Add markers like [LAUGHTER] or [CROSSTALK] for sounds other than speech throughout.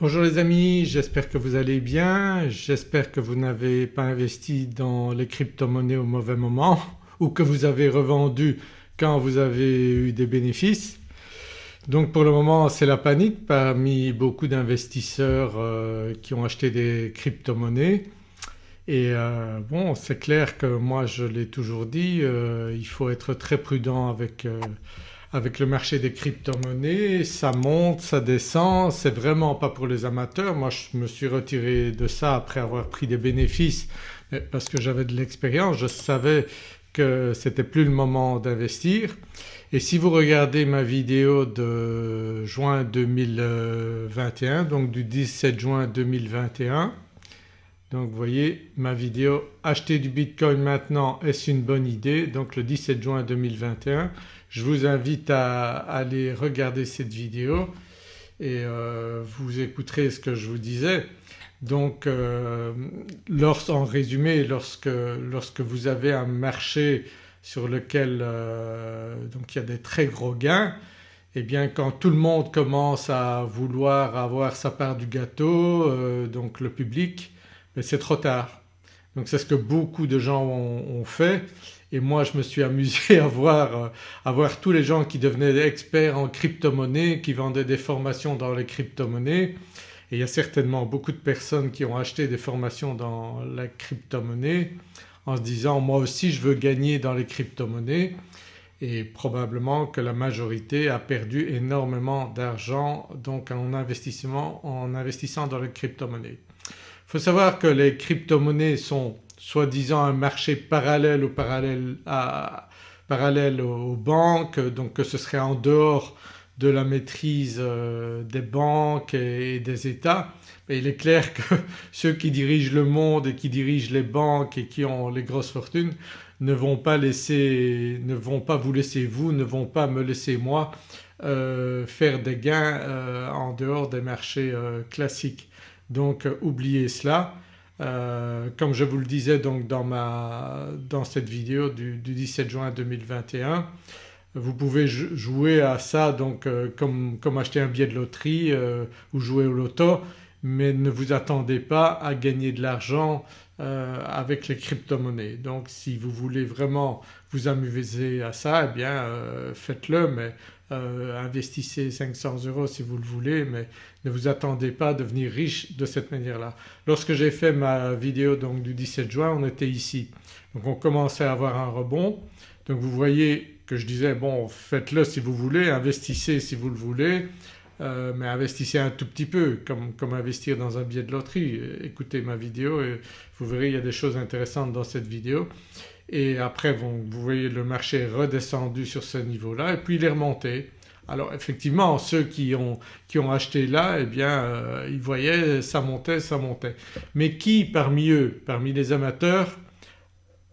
Bonjour les amis, j'espère que vous allez bien, j'espère que vous n'avez pas investi dans les crypto-monnaies au mauvais moment [LAUGHS] ou que vous avez revendu quand vous avez eu des bénéfices. Donc pour le moment c'est la panique parmi beaucoup d'investisseurs euh, qui ont acheté des crypto-monnaies et euh, bon c'est clair que moi je l'ai toujours dit euh, il faut être très prudent avec, avec le marché des crypto-monnaies, ça monte, ça descend, c'est vraiment pas pour les amateurs. Moi je me suis retiré de ça après avoir pris des bénéfices parce que j'avais de l'expérience, je savais que c'était plus le moment d'investir. Et si vous regardez ma vidéo de juin 2021 donc du 17 juin 2021 donc vous voyez ma vidéo acheter du bitcoin maintenant est-ce une bonne idée? Donc le 17 juin 2021 je vous invite à aller regarder cette vidéo et euh, vous écouterez ce que je vous disais. Donc euh, en résumé lorsque, vous avez un marché sur lequel euh, il y a des très gros gains et eh bien quand tout le monde commence à vouloir avoir sa part du gâteau donc le public mais c'est trop tard. Donc c'est ce que beaucoup de gens ont, fait et moi je me suis amusé [LAUGHS] à voir, à voir tous les gens qui devenaient experts en crypto-monnaie, qui vendaient des formations dans les crypto-monnaies et il y a certainement beaucoup de personnes qui ont acheté des formations dans la crypto-monnaie en se disant moi aussi je veux gagner dans les crypto-monnaies et probablement que la majorité a perdu énormément d'argent donc en, investissement, en investissant dans les crypto-monnaies. Il faut savoir que les crypto-monnaies sont soi-disant un marché parallèle, parallèle, à, parallèle aux banques donc que ce serait en dehors de la maîtrise euh, des banques et des États. Mais il est clair que [LAUGHS] ceux qui dirigent le monde et qui dirigent les banques et qui ont les grosses fortunes ne vont pas laisser, ne vont pas vous laisser vous, ne vont pas me laisser moi euh, faire des gains euh, en dehors des marchés classiques. Donc oubliez cela. Comme je vous le disais donc dans, ma, dans cette vidéo du, du 17 juin 2021 vous pouvez jouer à ça donc euh, comme, comme, acheter un billet de loterie euh, ou jouer au loto mais ne vous attendez pas à gagner de l'argent euh, avec les crypto-monnaies. Donc si vous voulez vraiment vous amuser à ça eh bien faites-le mais investissez 500 euros si vous le voulez mais ne vous attendez pas à devenir riche de cette manière-là. Lorsque j'ai fait ma vidéo donc du 17 juin on était ici donc on commençait à avoir un rebond donc vous voyez que je disais bon faites-le si vous voulez, investissez si vous le voulez euh, mais investissez un tout petit peu comme, comme, investir dans un billet de loterie. Écoutez ma vidéo et vous verrez il y a des choses intéressantes dans cette vidéo et après vous voyez le marché est redescendu sur ce niveau-là et puis il est remonté. Alors effectivement ceux qui ont, qui ont acheté là eh bien euh, ils voyaient ça montait, ça montait. Mais qui parmi eux, parmi les amateurs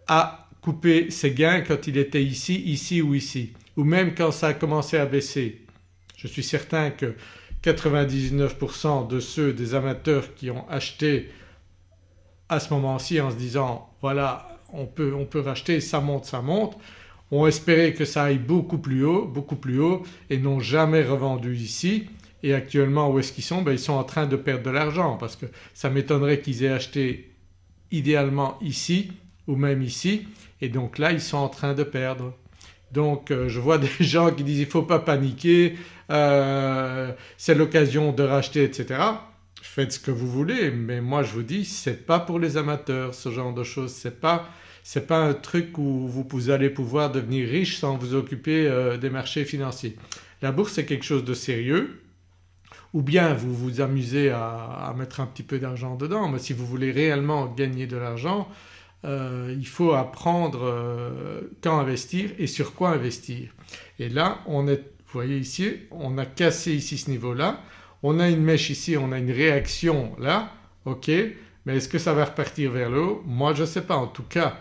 a couper ses gains quand il était ici, ici ou ici? Ou même quand ça a commencé à baisser? Je suis certain que 99% de ceux des amateurs qui ont acheté à ce moment-ci en se disant voilà on peut, on peut racheter, ça monte, ça monte ont espéré que ça aille beaucoup plus haut, beaucoup plus haut et n'ont jamais revendu ici et actuellement où est-ce qu'ils sont? Ben, Ils sont en train de perdre de l'argent parce que ça m'étonnerait qu'ils aient acheté idéalement ici ou même ici et donc là ils sont en train de perdre. Donc euh, je vois [LAUGHS] des gens qui disent il ne faut pas paniquer, euh, c'est l'occasion de racheter etc. Faites ce que vous voulez mais moi je vous dis c'est pas pour les amateurs ce genre de choses, c'est pas c'est pas un truc où vous, allez pouvoir devenir riche sans vous occuper euh, des marchés financiers. La bourse c'est quelque chose de sérieux ou bien vous vous amusez à mettre un petit peu d'argent dedans mais si vous voulez réellement gagner de l'argent euh, il faut apprendre euh, quand investir et sur quoi investir. Et là on est, vous voyez ici, on a cassé ici ce niveau-là, on a une mèche ici, on a une réaction là, ok, mais est-ce que ça va repartir vers le haut? Moi je ne sais pas. En tout cas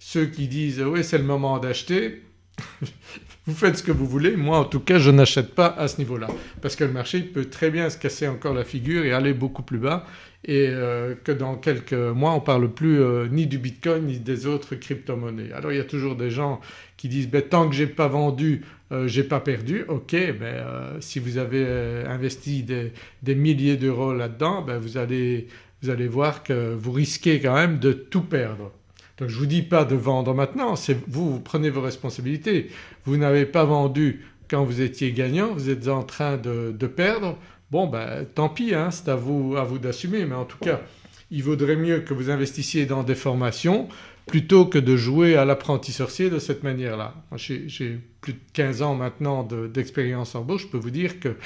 ceux qui disent oui c'est le moment d'acheter [LAUGHS] vous faites ce que vous voulez, moi en tout cas je n'achète pas à ce niveau-là parce que le marché peut très bien se casser encore la figure et aller beaucoup plus bas et euh, que dans quelques mois on ne parle plus euh, ni du bitcoin ni des autres crypto-monnaies. Alors il y a toujours des gens qui disent ben, tant que j'ai pas vendu euh, j'ai pas perdu, ok mais euh, si vous avez investi des, milliers d'euros là-dedans ben vous, allez, vous allez voir que vous risquez quand même de tout perdre. Donc je ne vous dis pas de vendre maintenant, c'est vous, vous prenez vos responsabilités. Vous n'avez pas vendu quand vous étiez gagnant, vous êtes en train de, perdre, bon ben tant pis hein, c'est à vous, à vous d'assumer mais en tout cas il vaudrait mieux que vous investissiez dans des formations plutôt que de jouer à l'apprenti sorcier de cette manière-là. J'ai plus de 15 ans maintenant d'expérience en bourse, je peux vous dire que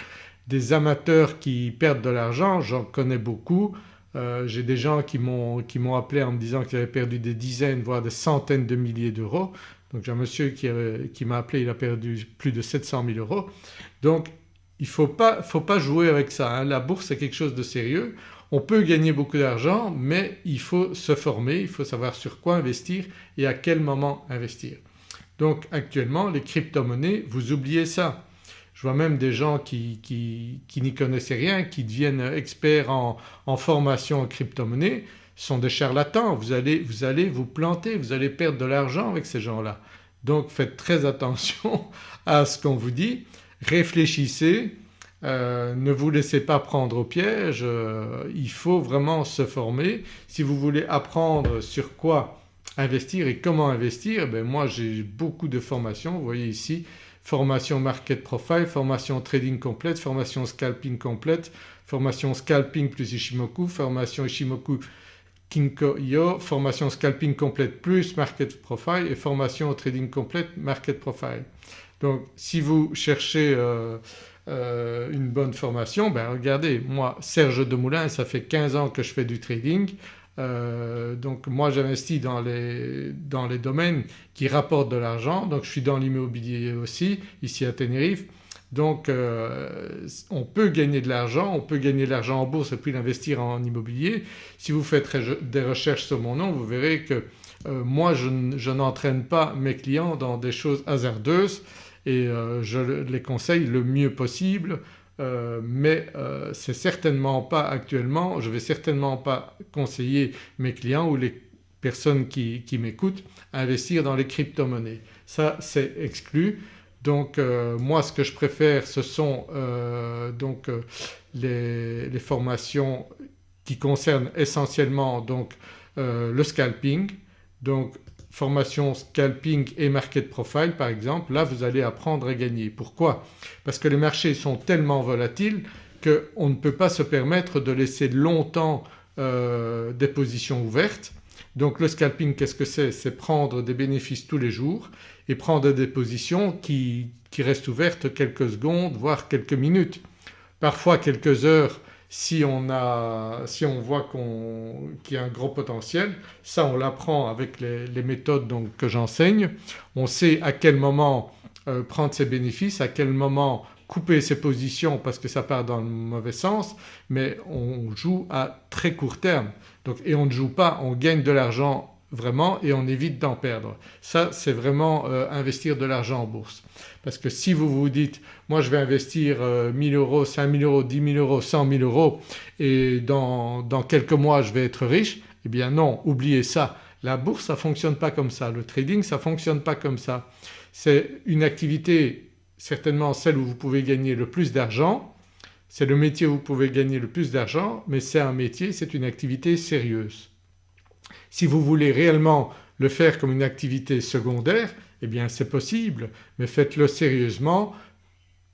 des amateurs qui perdent de l'argent, j'en connais beaucoup. Euh, j'ai des gens qui m'ont appelé en me disant qu'ils avaient perdu des dizaines voire des centaines de milliers d'euros. Donc j'ai un monsieur qui, m'a appelé, il a perdu plus de 700 000 euros. Donc il ne faut pas, faut pas jouer avec ça. Hein. La bourse c'est quelque chose de sérieux. On peut gagner beaucoup d'argent mais il faut se former, il faut savoir sur quoi investir et à quel moment investir. Donc actuellement les crypto-monnaies vous oubliez ça. Je vois même des gens qui, n'y connaissaient rien, qui deviennent experts en, formation en crypto-monnaie. Sont des charlatans, vous allez, vous allez vous planter, vous allez perdre de l'argent avec ces gens-là. Donc faites très [LAUGHS] attention à ce qu'on vous dit, réfléchissez, euh, ne vous laissez pas prendre au piège, euh, il faut vraiment se former. Si vous voulez apprendre sur quoi investir et comment investir, ben moi j'ai beaucoup de formations, vous voyez ici formation market profile, formation trading complète, formation scalping complète, formation scalping plus Ishimoku, formation Ishimoku Kinko-Yo, formation scalping complète plus market profile et formation trading complète market profile. Donc si vous cherchez euh, euh, une bonne formation, ben regardez moi Serge Demoulin ça fait 15 ans que je fais du trading euh, donc moi j'investis dans les, dans les domaines qui rapportent de l'argent. Donc je suis dans l'immobilier aussi ici à Tenerife. Donc euh, on peut gagner de l'argent, on peut gagner de l'argent en bourse et puis l'investir en immobilier. Si vous faites des recherches sur mon nom vous verrez que moi je, n'entraîne pas mes clients dans des choses hasardeuses. Et euh, je les conseille le mieux possible euh, mais euh, c'est certainement pas actuellement, je vais certainement pas conseiller mes clients ou les personnes qui, m'écoutent à investir dans les crypto-monnaies. Ça c'est exclu. Donc moi ce que je préfère ce sont donc les, les, formations qui concernent essentiellement donc le scalping donc formation scalping et market profile par exemple, là vous allez apprendre à gagner. Pourquoi? Parce que les marchés sont tellement volatiles qu'on ne peut pas se permettre de laisser longtemps euh, des positions ouvertes. Donc le scalping qu'est-ce que c'est? C'est prendre des bénéfices tous les jours et prendre des positions qui, qui restent ouvertes quelques secondes voire quelques minutes, parfois quelques heures si on, a, si on voit qu'il y a un gros potentiel, ça on l'apprend avec les, méthodes donc, que j'enseigne. On sait à quel moment euh, prendre ses bénéfices, à quel moment couper ses positions parce que ça part dans le mauvais sens mais on joue à très court terme. Donc, et on ne joue pas, on gagne de l'argent vraiment et on évite d'en perdre. Ça c'est vraiment euh, investir de l'argent en bourse. Parce que si vous vous dites moi je vais investir 1000 euh, euros, 5000 euros, 10 000 euros, 100 000 euros et dans, dans quelques mois je vais être riche eh bien non oubliez ça. La bourse ça ne fonctionne pas comme ça, le trading ça ne fonctionne pas comme ça. C'est une activité certainement celle où vous pouvez gagner le plus d'argent, c'est le métier où vous pouvez gagner le plus d'argent mais c'est un métier, c'est une activité sérieuse. Si vous voulez réellement le faire comme une activité secondaire eh bien c'est possible mais faites-le sérieusement,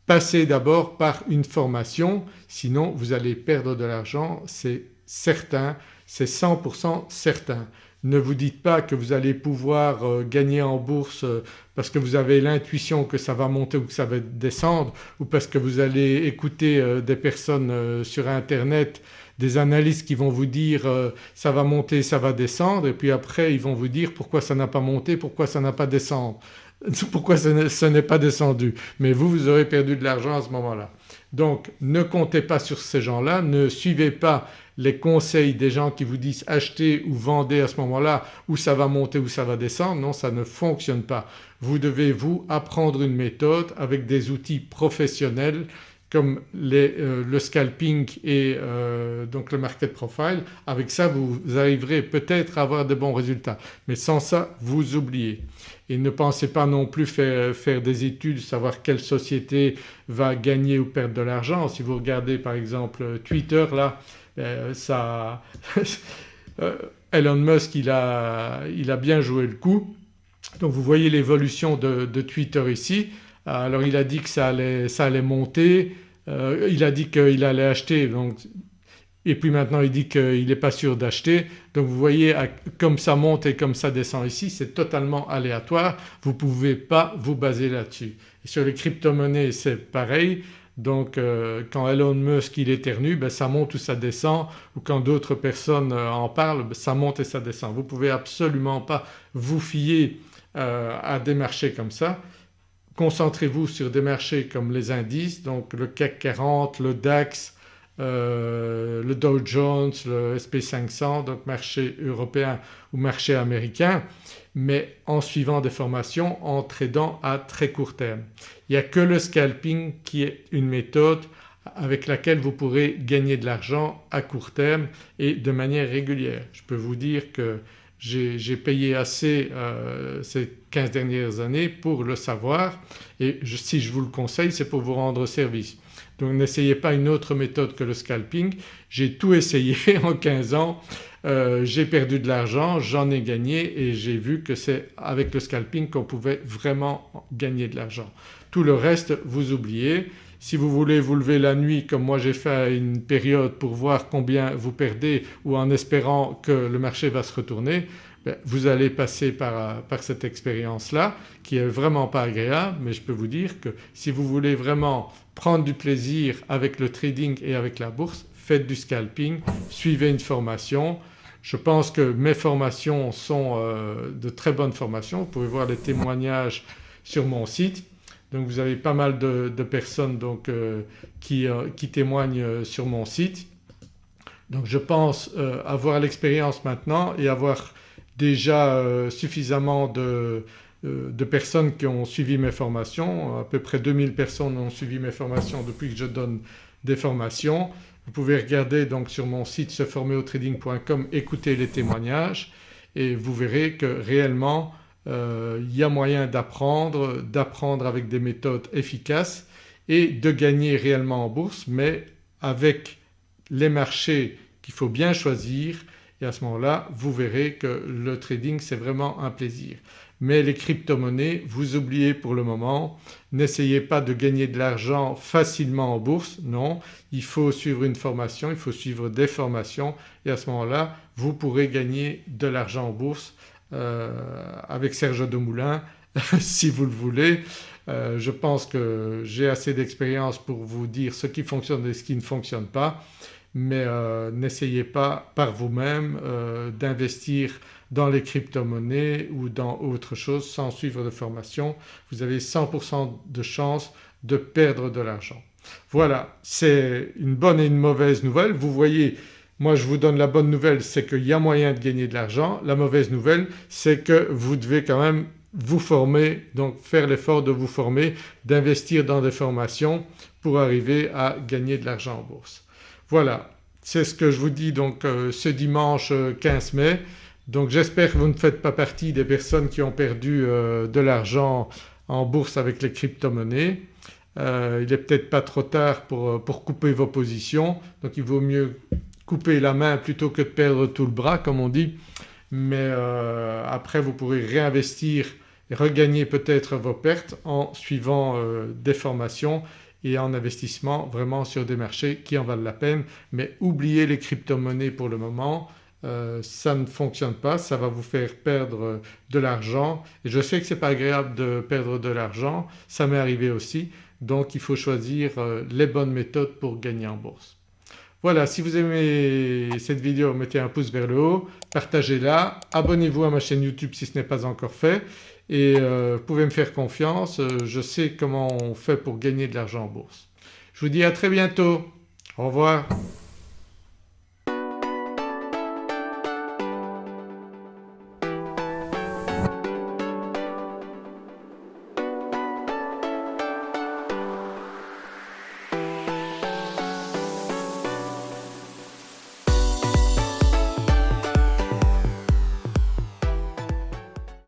passez d'abord par une formation sinon vous allez perdre de l'argent c'est certain, c'est 100% certain. Ne vous dites pas que vous allez pouvoir euh, gagner en bourse euh, parce que vous avez l'intuition que ça va monter ou que ça va descendre ou parce que vous allez écouter euh, des personnes sur internet des analystes qui vont vous dire euh, ça va monter, ça va descendre et puis après ils vont vous dire pourquoi ça n'a pas monté, pourquoi ça n'a pas descendu, [LAUGHS] pourquoi ce n'est pas descendu. Mais vous, vous aurez perdu de l'argent à ce moment-là. Donc ne comptez pas sur ces gens-là, ne suivez pas les conseils des gens qui vous disent achetez ou vendez à ce moment-là ou ça va monter ou ça va descendre. Non ça ne fonctionne pas. Vous devez vous apprendre une méthode avec des outils professionnels comme euh, le scalping et euh, donc le market profile, avec ça vous arriverez peut-être à avoir de bons résultats mais sans ça vous oubliez. Et ne pensez pas non plus faire, des études, savoir quelle société va gagner ou perdre de l'argent. Si vous regardez par exemple Twitter là euh, ça [LAUGHS] Elon Musk il a, il a bien joué le coup donc vous voyez l'évolution de Twitter ici alors il a dit que ça allait, monter, euh, il a dit qu'il allait acheter et puis maintenant il dit qu'il n'est pas sûr d'acheter. Donc vous voyez comme ça monte et comme ça descend ici c'est totalement aléatoire, vous ne pouvez pas vous baser là-dessus. Sur les crypto-monnaies c'est pareil donc euh, quand Elon Musk il éternue ben, ça monte ou ça descend ou quand d'autres personnes euh, en parlent ben, ça monte et ça descend. Vous ne pouvez absolument pas vous fier à des marchés comme ça concentrez-vous sur des marchés comme les indices donc le CAC 40, le DAX, euh, le Dow Jones, le SP500 donc marché européen ou marché américain mais en suivant des formations, en tradant à très court terme. Il n'y a que le scalping qui est une méthode avec laquelle vous pourrez gagner de l'argent à court terme et de manière régulière. Je peux vous dire que j'ai payé assez euh, ces 15 dernières années pour le savoir et si je vous le conseille c'est pour vous rendre service. Donc n'essayez pas une autre méthode que le scalping. J'ai tout essayé [LAUGHS] en 15 ans, euh, j'ai perdu de l'argent, j'en ai gagné et j'ai vu que c'est avec le scalping qu'on pouvait vraiment gagner de l'argent. Tout le reste vous oubliez. Si vous voulez vous lever la nuit comme moi j'ai fait à une période pour voir combien vous perdez ou en espérant que le marché va se retourner, ben, vous allez passer par, par cette expérience-là qui est vraiment pas agréable mais je peux vous dire que si vous voulez vraiment prendre du plaisir avec le trading et avec la bourse faites du scalping, suivez une formation. Je pense que mes formations sont euh, de très bonnes formations, vous pouvez voir les témoignages sur mon site donc vous avez pas mal de, personnes donc, euh, qui, euh, qui, témoignent euh, sur mon site. Donc je pense avoir l'expérience maintenant et avoir déjà suffisamment de, de, personnes qui ont suivi mes formations. À peu près 2000 personnes ont suivi mes formations depuis que je donne des formations. Vous pouvez regarder donc sur mon site seformerautraining.com, écouter les témoignages et vous verrez que réellement euh, il y a moyen d'apprendre, d'apprendre avec des méthodes efficaces et de gagner réellement en bourse mais avec les marchés qu'il faut bien choisir. Et à ce moment-là vous verrez que le trading c'est vraiment un plaisir. Mais les crypto-monnaies vous oubliez pour le moment, n'essayez pas de gagner de l'argent facilement en bourse, non, il faut suivre une formation, il faut suivre des formations. Et à ce moment-là vous pourrez gagner de l'argent en bourse euh, avec Serge Demoulin [LAUGHS] si vous le voulez. Euh, je pense que j'ai assez d'expérience pour vous dire ce qui fonctionne et ce qui ne fonctionne pas mais euh, n'essayez pas par vous-même d'investir dans les crypto-monnaies ou dans autre chose sans suivre de formation. Vous avez 100% de chance de perdre de l'argent. Voilà c'est une bonne et une mauvaise nouvelle. Vous voyez moi je vous donne la bonne nouvelle c'est qu'il y a moyen de gagner de l'argent. La mauvaise nouvelle c'est que vous devez quand même vous former donc faire l'effort de vous former, d'investir dans des formations pour arriver à gagner de l'argent en bourse. Voilà c'est ce que je vous dis donc euh, ce dimanche 15 mai. Donc j'espère que vous ne faites pas partie des personnes qui ont perdu euh, de l'argent en bourse avec les crypto-monnaies. Euh, il n'est peut-être pas trop tard pour, pour couper vos positions donc il vaut mieux couper la main plutôt que de perdre tout le bras comme on dit. Mais euh, après vous pourrez réinvestir et regagner peut-être vos pertes en suivant euh, des formations et en investissement vraiment sur des marchés qui en valent la peine. Mais oubliez les crypto-monnaies pour le moment. Euh, ça ne fonctionne pas, ça va vous faire perdre de l'argent. Et je sais que ce n'est pas agréable de perdre de l'argent, ça m'est arrivé aussi. Donc il faut choisir les bonnes méthodes pour gagner en bourse. Voilà si vous aimez cette vidéo mettez un pouce vers le haut, partagez-la, abonnez-vous à ma chaîne YouTube si ce n'est pas encore fait et euh, vous pouvez me faire confiance, euh, je sais comment on fait pour gagner de l'argent en bourse. Je vous dis à très bientôt, au revoir.